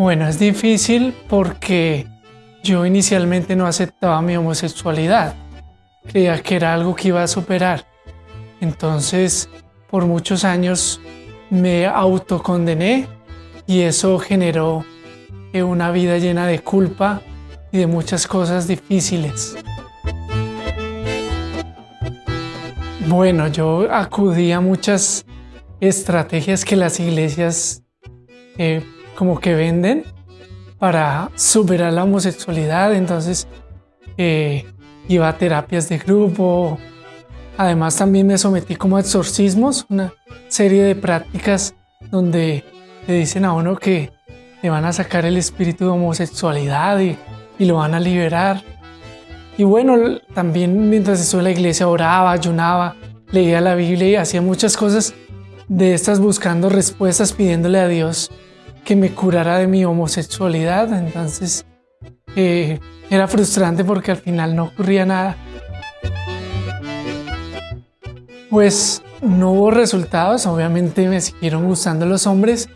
Bueno, es difícil porque yo inicialmente no aceptaba mi homosexualidad. Creía que era algo que iba a superar. Entonces, por muchos años me autocondené y eso generó eh, una vida llena de culpa y de muchas cosas difíciles. Bueno, yo acudí a muchas estrategias que las iglesias eh, como que venden para superar la homosexualidad, entonces eh, iba a terapias de grupo, además también me sometí como a exorcismos, una serie de prácticas donde le dicen a uno que le van a sacar el espíritu de homosexualidad y, y lo van a liberar. Y bueno, también mientras estuve en la iglesia oraba, ayunaba, leía la Biblia y hacía muchas cosas de estas buscando respuestas, pidiéndole a Dios que me curara de mi homosexualidad. Entonces eh, era frustrante porque al final no ocurría nada. Pues no hubo resultados, obviamente me siguieron gustando los hombres.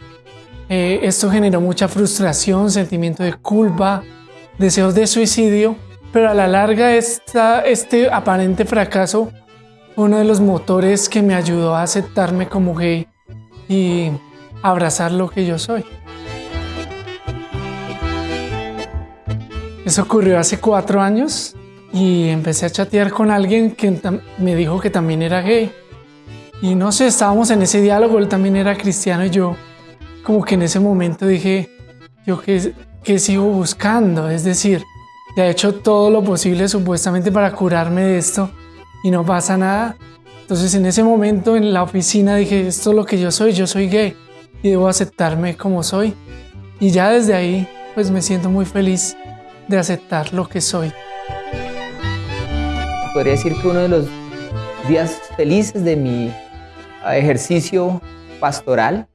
Eh, esto generó mucha frustración, sentimiento de culpa, deseos de suicidio pero a la larga esta, este aparente fracaso fue uno de los motores que me ayudó a aceptarme como gay y abrazar lo que yo soy. Eso ocurrió hace cuatro años y empecé a chatear con alguien que me dijo que también era gay. Y no sé, estábamos en ese diálogo, él también era cristiano y yo como que en ese momento dije, yo qué, qué sigo buscando, es decir, ya he hecho todo lo posible supuestamente para curarme de esto y no pasa nada. Entonces en ese momento en la oficina dije, esto es lo que yo soy, yo soy gay y debo aceptarme como soy. Y ya desde ahí pues me siento muy feliz de aceptar lo que soy. Podría decir que uno de los días felices de mi ejercicio pastoral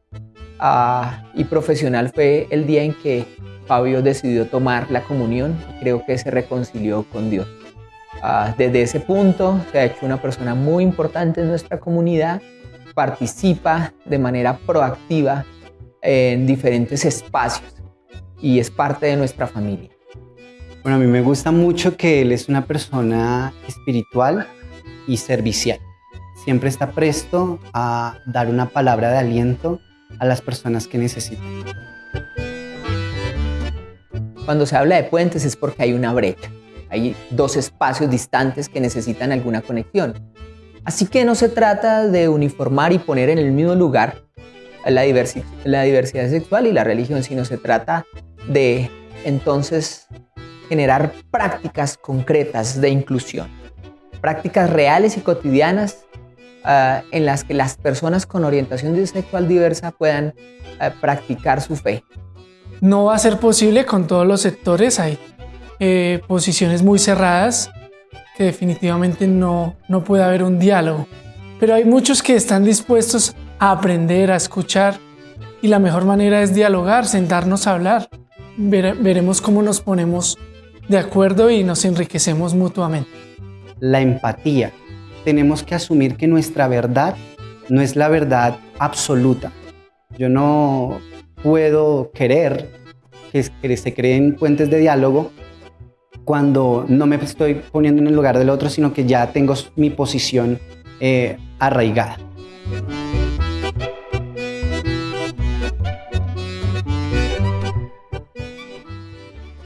ah, y profesional fue el día en que Fabio decidió tomar la comunión y creo que se reconcilió con Dios. Ah, desde ese punto se ha hecho una persona muy importante en nuestra comunidad, participa de manera proactiva en diferentes espacios y es parte de nuestra familia. Bueno, a mí me gusta mucho que él es una persona espiritual y servicial. Siempre está presto a dar una palabra de aliento a las personas que necesitan. Cuando se habla de puentes es porque hay una brecha. Hay dos espacios distantes que necesitan alguna conexión. Así que no se trata de uniformar y poner en el mismo lugar la, diversidad sexual y la religión, sino se trata de entonces generar prácticas concretas de inclusión, prácticas reales y cotidianas ah, en las que las personas con orientación sexual diversa puedan ah, practicar su fe, no va a ser posible con todos los sectores. Hay eh, posiciones muy cerradas que definitivamente no, no puede haber un diálogo. Pero hay muchos que están dispuestos a aprender, a escuchar y la mejor manera es dialogar, sentarnos a hablar. veremos cómo nos ponemos de acuerdo y nos enriquecemos mutuamente. La empatía. Tenemos que asumir que nuestra verdad no es la verdad absoluta. Yo no puedo querer que, se creen puentes de diálogo cuando no me estoy poniendo en el lugar del otro, sino que ya tengo mi posición eh, arraigada.